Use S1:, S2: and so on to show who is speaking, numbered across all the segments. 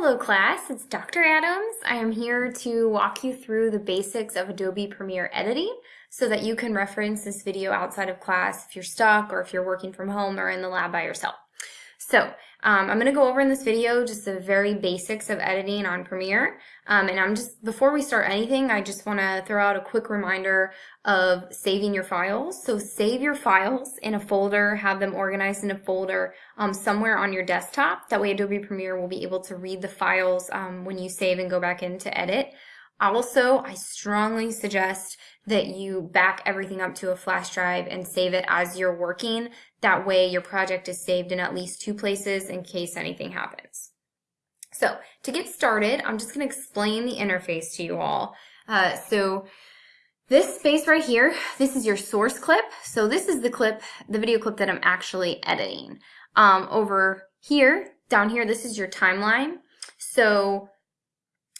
S1: Hello class, it's Dr. Adams. I am here to walk you through the basics of Adobe Premiere editing so that you can reference this video outside of class if you're stuck or if you're working from home or in the lab by yourself. So um, I'm going to go over in this video just the very basics of editing on Premiere. Um, and I'm just, before we start anything, I just want to throw out a quick reminder of saving your files. So save your files in a folder, have them organized in a folder um, somewhere on your desktop. That way Adobe Premiere will be able to read the files um, when you save and go back in to edit. Also, I strongly suggest that you back everything up to a flash drive and save it as you're working. That way your project is saved in at least two places in case anything happens. So to get started, I'm just going to explain the interface to you all. Uh, so this space right here, this is your source clip. So this is the clip, the video clip that I'm actually editing. Um, over here, down here, this is your timeline. So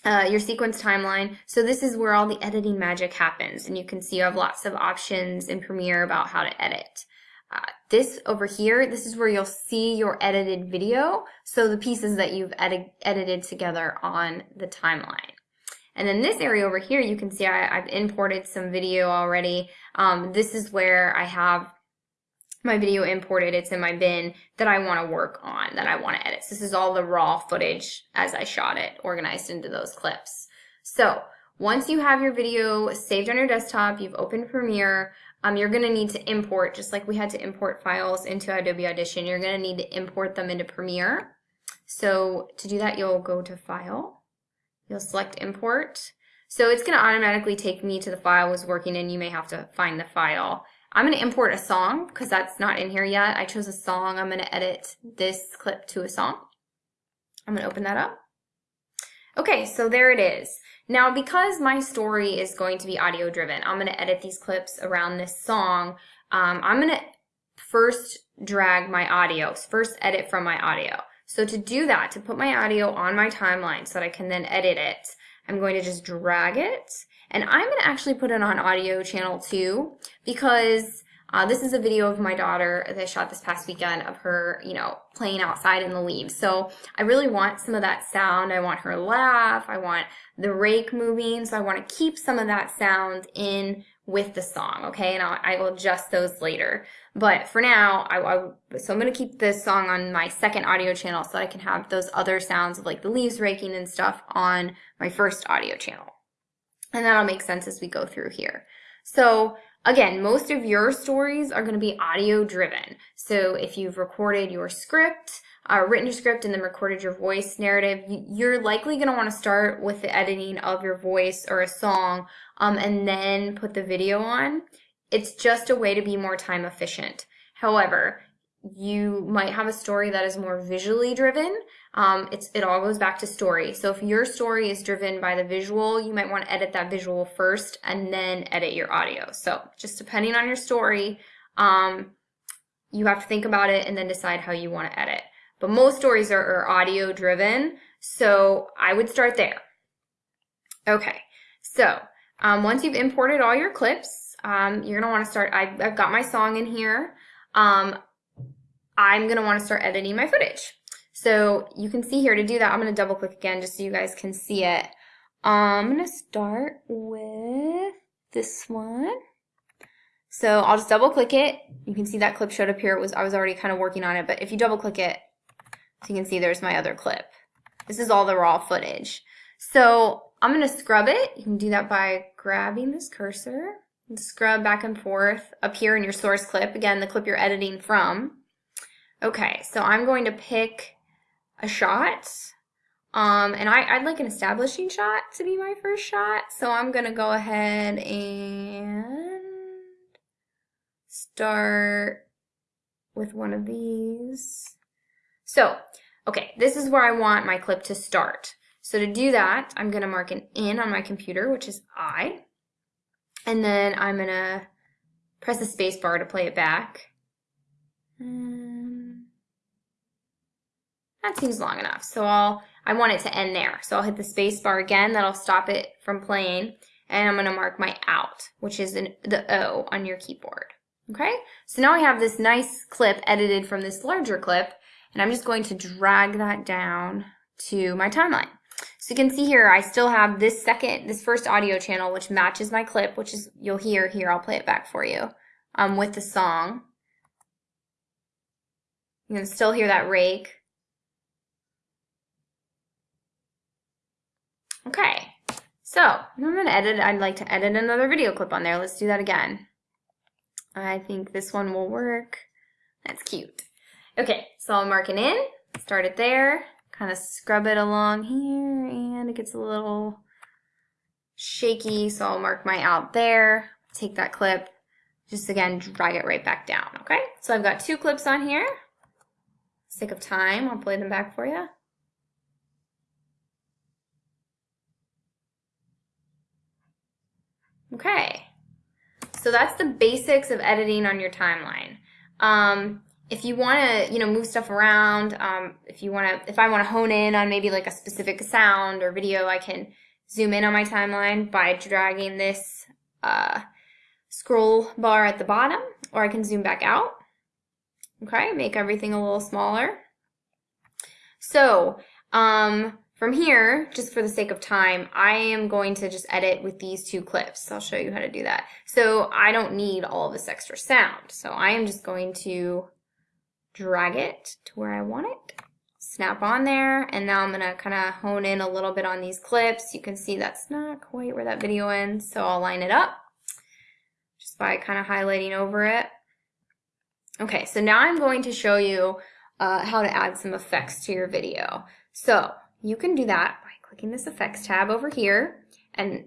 S1: uh, your sequence timeline. So this is where all the editing magic happens. And you can see you have lots of options in Premiere about how to edit. Uh, this over here, this is where you'll see your edited video. So the pieces that you've edi edited together on the timeline. And then this area over here, you can see I, have imported some video already. Um, this is where I have my video imported, it's in my bin that I want to work on, that I want to edit. So this is all the raw footage as I shot it, organized into those clips. So once you have your video saved on your desktop, you've opened Premiere, um, you're going to need to import, just like we had to import files into Adobe Audition, you're going to need to import them into Premiere. So to do that, you'll go to File, you'll select Import. So it's going to automatically take me to the file I was working in. You may have to find the file. I'm going to import a song because that's not in here yet. I chose a song. I'm going to edit this clip to a song. I'm going to open that up. Okay, so there it is. Now, because my story is going to be audio driven, I'm going to edit these clips around this song. Um, I'm going to first drag my audio, first edit from my audio. So to do that, to put my audio on my timeline so that I can then edit it, I'm going to just drag it and I'm going to actually put it on audio channel 2 because uh, this is a video of my daughter that I shot this past weekend of her, you know, playing outside in the leaves. So I really want some of that sound. I want her laugh. I want the rake moving. So I want to keep some of that sound in with the song, okay? And I'll, I will adjust those later. But for now, I, I so I'm going to keep this song on my second audio channel so I can have those other sounds of like the leaves raking and stuff on my first audio channel. And that'll make sense as we go through here. So again, most of your stories are going to be audio driven. So if you've recorded your script, uh, written your script and then recorded your voice narrative, you're likely going to want to start with the editing of your voice or a song um, and then put the video on. It's just a way to be more time efficient. However, you might have a story that is more visually driven. Um, it's, it all goes back to story. So if your story is driven by the visual, you might want to edit that visual first and then edit your audio. So just depending on your story, um, you have to think about it and then decide how you want to edit. But most stories are, are audio driven, so I would start there. Okay, so um, once you've imported all your clips, um, you're gonna want to start. I've, I've, got my song in here. Um, I'm going to want to start editing my footage. So you can see here to do that, I'm going to double click again just so you guys can see it. I'm going to start with this one. So I'll just double click it. You can see that clip showed up here. It was I was already kind of working on it, but if you double click it, so you can see there's my other clip. This is all the raw footage. So I'm going to scrub it. You can do that by grabbing this cursor and scrub back and forth up here in your source clip. Again, the clip you're editing from. Okay, so I'm going to pick a shot. Um, and I, I'd like an establishing shot to be my first shot. So I'm going to go ahead and start with one of these. So, okay, this is where I want my clip to start. So to do that, I'm going to mark an in on my computer, which is I. And then I'm going to press the space bar to play it back. That seems long enough. So I'll, I want it to end there. So I'll hit the space bar again. That'll stop it from playing. And I'm going to mark my out, which is an, the O on your keyboard. Okay? So now I have this nice clip edited from this larger clip. And I'm just going to drag that down to my timeline. So you can see here, I still have this second, this first audio channel, which matches my clip, which is, you'll hear here, I'll play it back for you, um, with the song. You can still hear that rake. Okay, so I'm to edit, I'd like to edit another video clip on there. Let's do that again. I think this one will work. That's cute. Okay, so I'll mark it in, start it there, kind of scrub it along here, and it gets a little shaky, so I'll mark my out there, take that clip, just again, drag it right back down, okay? So I've got two clips on here. Sake of time, I'll play them back for you. Okay, so that's the basics of editing on your timeline. Um, if you want to, you know, move stuff around, um, if you want to, if I want to hone in on maybe like a specific sound or video, I can zoom in on my timeline by dragging this uh, scroll bar at the bottom, or I can zoom back out. Okay, make everything a little smaller. So, um, from here, just for the sake of time, I am going to just edit with these two clips. I'll show you how to do that. So I don't need all this extra sound. So I am just going to drag it to where I want it, snap on there, and now I'm gonna kind of hone in a little bit on these clips. You can see that's not quite where that video ends, so I'll line it up just by kind of highlighting over it. Okay, so now I'm going to show you uh, how to add some effects to your video. So you can do that by clicking this effects tab over here and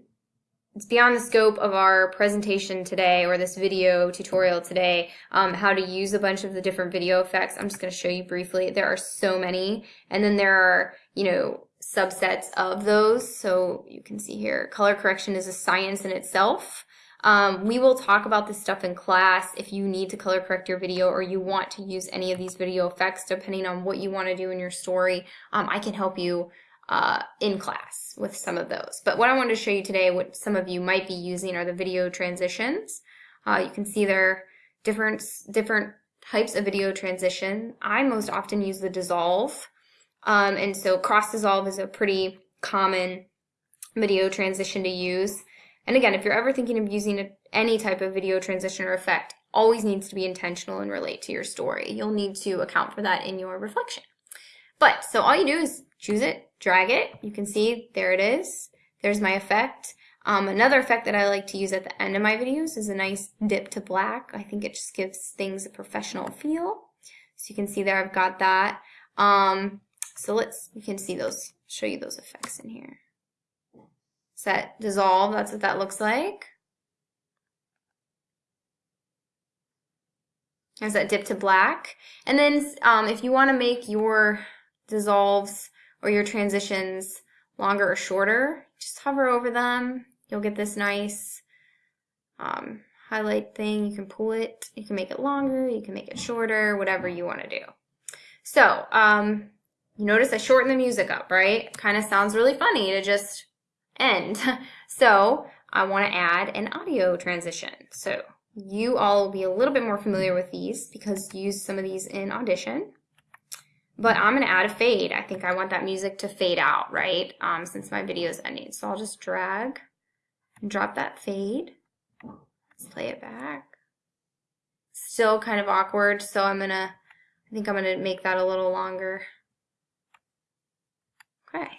S1: it's beyond the scope of our presentation today or this video tutorial today um, how to use a bunch of the different video effects. I'm just going to show you briefly. There are so many and then there are, you know, subsets of those. So you can see here, color correction is a science in itself. Um, we will talk about this stuff in class if you need to color correct your video or you want to use any of these video effects depending on what you want to do in your story. Um, I can help you uh, in class with some of those. But what I wanted to show you today, what some of you might be using are the video transitions. Uh, you can see there different, different types of video transition. I most often use the dissolve. Um, and so cross dissolve is a pretty common video transition to use. And again, if you're ever thinking of using a, any type of video transition or effect, always needs to be intentional and relate to your story. You'll need to account for that in your reflection. But, so all you do is choose it, drag it. You can see there it is. There's my effect. Um, another effect that I like to use at the end of my videos is a nice dip to black. I think it just gives things a professional feel. So you can see there I've got that. Um, so let's, you can see those, show you those effects in here set dissolve, that's what that looks like. There's that dip to black. And then um, if you want to make your dissolves or your transitions longer or shorter, just hover over them. You'll get this nice um, highlight thing. You can pull it. You can make it longer. You can make it shorter, whatever you want to do. So um, you notice I shortened the music up, right? Kind of sounds really funny to just end. So I want to add an audio transition. So you all will be a little bit more familiar with these because you use some of these in Audition. But I'm going to add a fade. I think I want that music to fade out, right, um, since my video is ending. So I'll just drag and drop that fade. Let's play it back. Still kind of awkward, so I'm going to, I think I'm going to make that a little longer. Okay.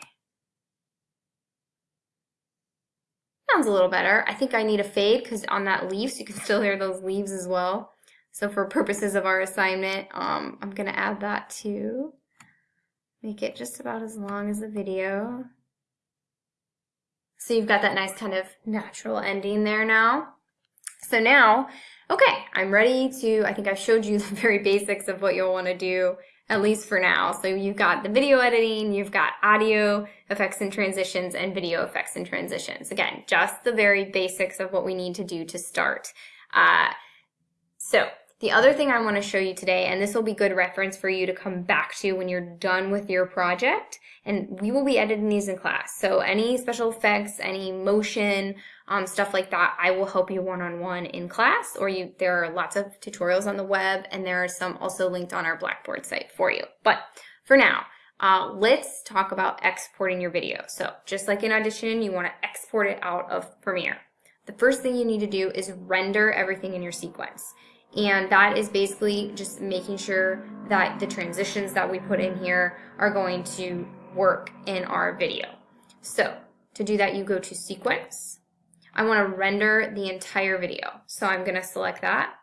S1: Sounds a little better. I think I need a fade because on that leaf, so you can still hear those leaves as well. So for purposes of our assignment, um, I'm going to add that too. Make it just about as long as the video. So you've got that nice kind of natural ending there now. So now, okay, I'm ready to, I think I showed you the very basics of what you'll want to do at least for now. So you've got the video editing, you've got audio effects and transitions, and video effects and transitions. Again, just the very basics of what we need to do to start. Uh, so the other thing I want to show you today, and this will be good reference for you to come back to when you're done with your project, and we will be editing these in class. So any special effects, any motion, um, stuff like that, I will help you one-on-one -on -one in class, or you there are lots of tutorials on the web, and there are some also linked on our Blackboard site for you. But for now, Uh, let's talk about exporting your video. So just like in Audition, you want to export it out of Premiere. The first thing you need to do is render everything in your sequence. And that is basically just making sure that the transitions that we put in here are going to work in our video. So to do that, you go to Sequence. I want to render the entire video. So I'm going to select that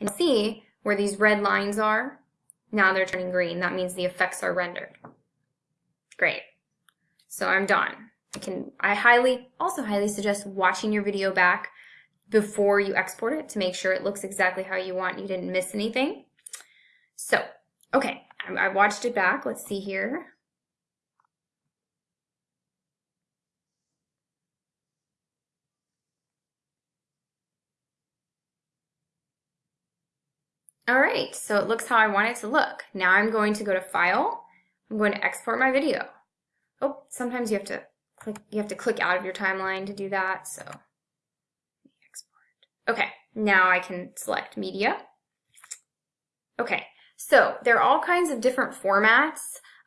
S1: and see where these red lines are. Now they're turning green. That means the effects are rendered. Great. So I'm done. I can I highly also highly suggest watching your video back before you export it to make sure it looks exactly how you want. You didn't miss anything. So, okay, I, I watched it back. Let's see here. All right, so it looks how I want it to look. Now I'm going to go to File. I'm going to export my video. Oh, sometimes you have to click, you have to click out of your timeline to do that, so. Okay, now I can select Media. Okay, so there are all kinds of different formats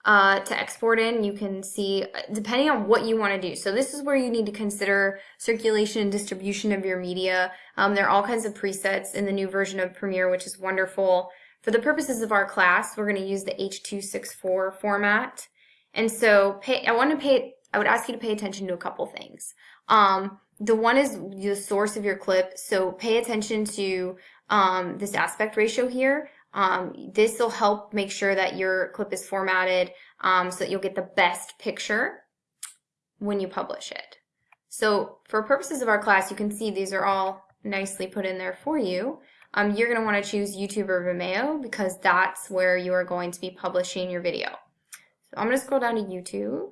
S1: uh, to export in. You can see, uh, depending on what you want to do. So this is where you need to consider circulation and distribution of your media. Um, there are all kinds of presets in the new version of Premiere, which is wonderful. For the purposes of our class, we're going to use the H.264 format. And so pay, I want to pay, I would ask you to pay attention to a couple things. Um, the one is the source of your clip. So pay attention to um, this aspect ratio here. Um, this will help make sure that your clip is formatted um, so that you'll get the best picture when you publish it. So for purposes of our class, you can see these are all nicely put in there for you. Um, you're going to want to choose YouTube or Vimeo because that's where you are going to be publishing your video. So I'm going to scroll down to YouTube.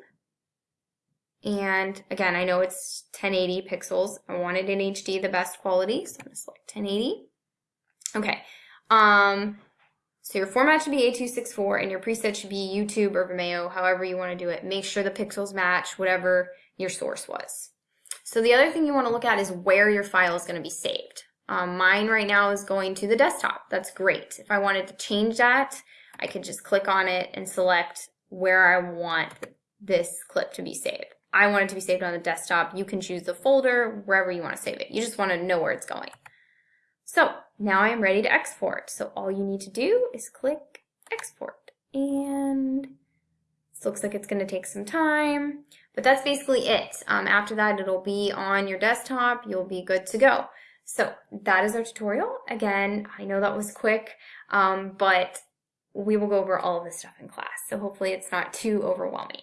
S1: And again, I know it's 1080 pixels. I want it in HD, the best quality, so I'm to select 1080. Okay. Um, so your format should be H.264 and your preset should be YouTube or Vimeo, however you want to do it. Make sure the pixels match whatever your source was. So the other thing you want to look at is where your file is going to be saved. Um, mine right now is going to the desktop. That's great. If I wanted to change that, I could just click on it and select where I want this clip to be saved. I want it to be saved on the desktop. You can choose the folder, wherever you want to save it. You just want to know where it's going. So now I am ready to export. So all you need to do is click export. And this looks like it's going to take some time, but that's basically it. Um, after that, it'll be on your desktop. You'll be good to go. So that is our tutorial. Again, I know that was quick, um, but we will go over all of this stuff in class. So hopefully it's not too overwhelming.